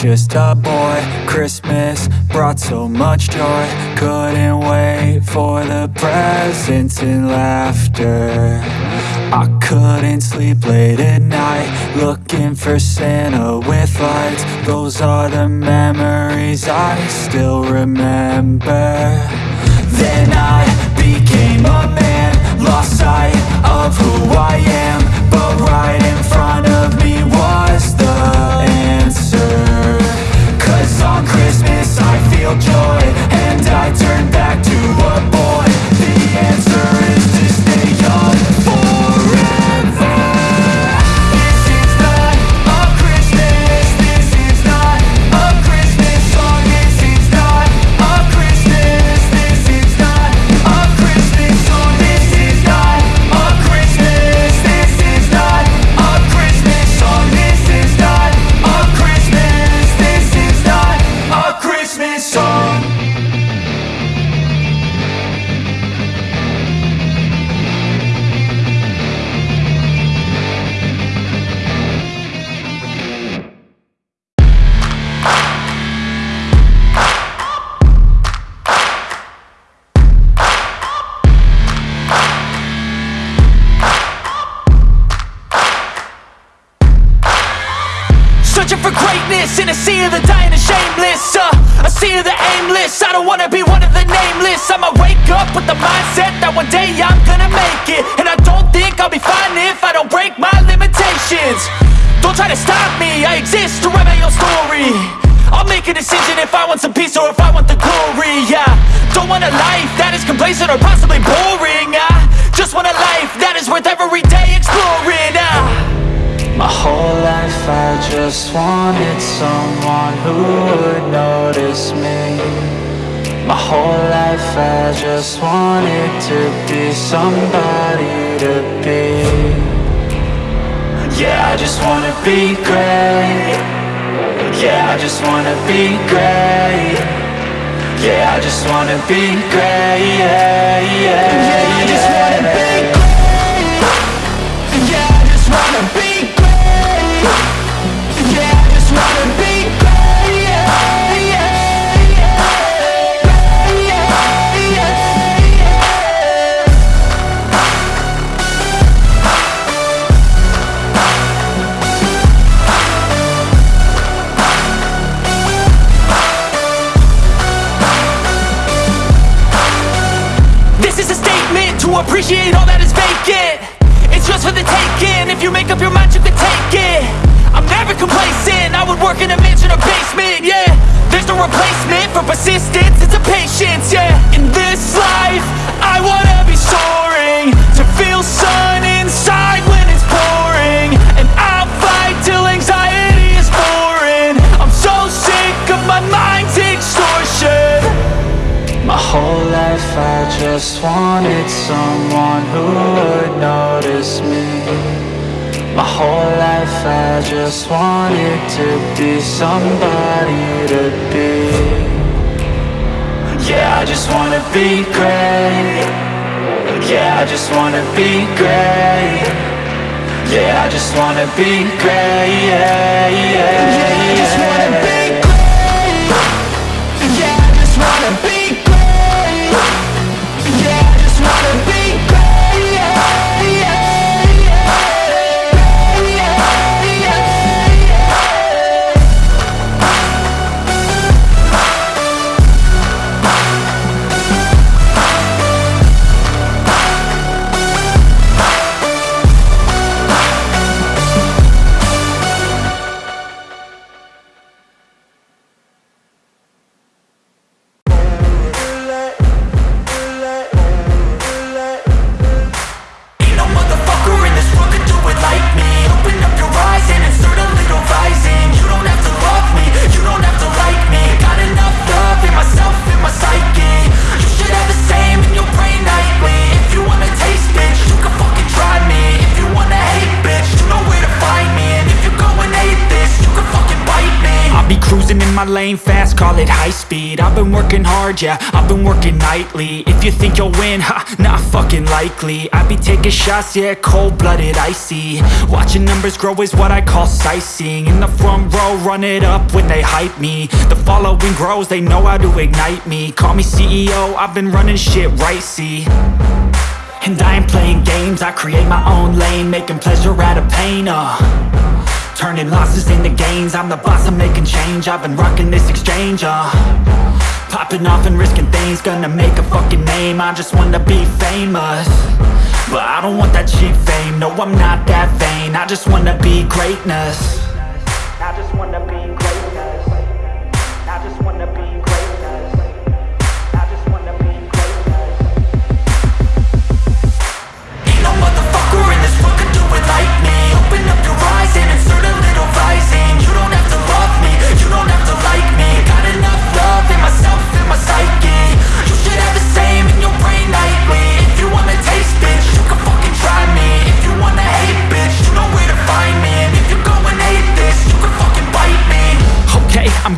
just a boy. Christmas brought so much joy. Couldn't wait for the presents and laughter. I couldn't sleep late at night Looking for Santa with lights. Those are the memories I still remember. Then I became a man Lost sight of who I am But right in front aimless, I don't wanna be one of the nameless. I'ma wake up with the mindset that one day I'm gonna make it. And I don't think I'll be fine if I don't break my limitations. Don't try to stop me, I exist to write my own story. I'll make a decision if I want some peace or if I want the glory Yeah, don't want a life that is complacent or possibly boring I just want a life that is worth I just wanted someone who would notice me. My whole life I just wanted to be somebody to be. Yeah, I just wanna be great. Yeah, I just wanna be great. Yeah, I just wanna be great. Yeah, yeah, yeah. I just wanted someone who would notice me. My whole life I just wanted to be somebody to be. Yeah, I just wanna be great. Yeah, I just wanna be great. Yeah, I just wanna be great. Yeah, yeah, yeah. I my lane fast, call it high speed. I've been working hard, yeah, I've been working nightly. If you think you'll win, ha, not fucking likely. I be taking shots, yeah, cold-blooded, icy. Watching numbers grow is what I call sightseeing. In the front row, run it up when they hype me. The following grows, they know how to ignite me. Call me CEO, I've been running shit right, see. And I ain't playing games, I create my own lane Making pleasure out of pain, uh Turning losses into gains. I'm the boss, I'm making change. I've been rocking this exchange, uh. Popping off and risking things. Gonna make a fucking name. I just wanna be famous. But I don't want that cheap fame. No, I'm not that vain. I just wanna be greatness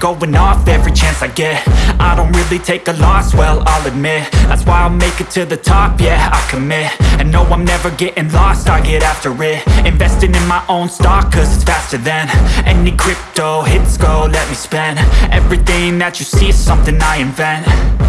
going off every chance I get. I don't really take a loss, well, I'll admit. That's why I'll make it to the top, yeah, I commit. And no, I'm never getting lost, I get after it. Investing in my own stock, cause it's faster than Any crypto, hits go, let me spend. Everything that you see is something I invent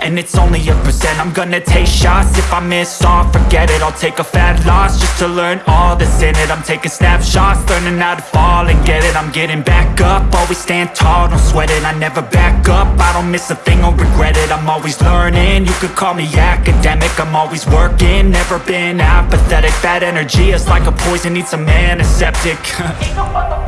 and it's only a percent. I'm gonna take shots. If I miss all, forget it. I'll take a fat loss Just to learn all that's in it. I'm taking snapshots Learning how to fall and get it. I'm getting back up. Always stand tall, don't sweat it. I never back up. I don't miss a thing or regret it. I'm always learning. You could call me academic. I'm always working. Never been apathetic. Bad energy is like a poison. Needs a antiseptic. Ain't no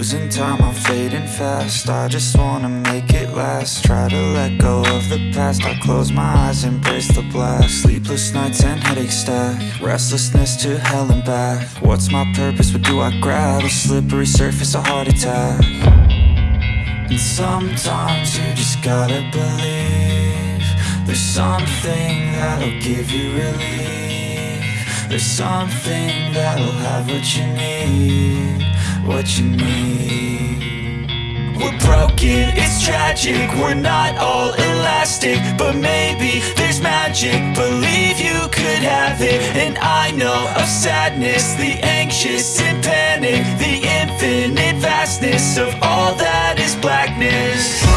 Losing time, I'm fading fast. I just wanna make it last. Try to let go of the past. I close my eyes, embrace the blast. Sleepless nights and headaches stack. Restlessness to hell and back. What's my purpose, what do I grab? A slippery surface, a heart attack. And sometimes you just gotta believe There's something that'll give you relief. There's something that'll have what you need What you need we're broken, it's tragic We're not all elastic But maybe there's magic. Believe you could have it And I know of sadness The anxious and panic The infinite vastness Of all that is blackness